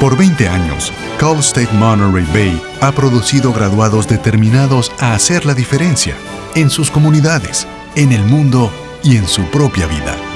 Por 20 años, Cal State Monterey Bay ha producido graduados determinados a hacer la diferencia en sus comunidades, en el mundo y en su propia vida.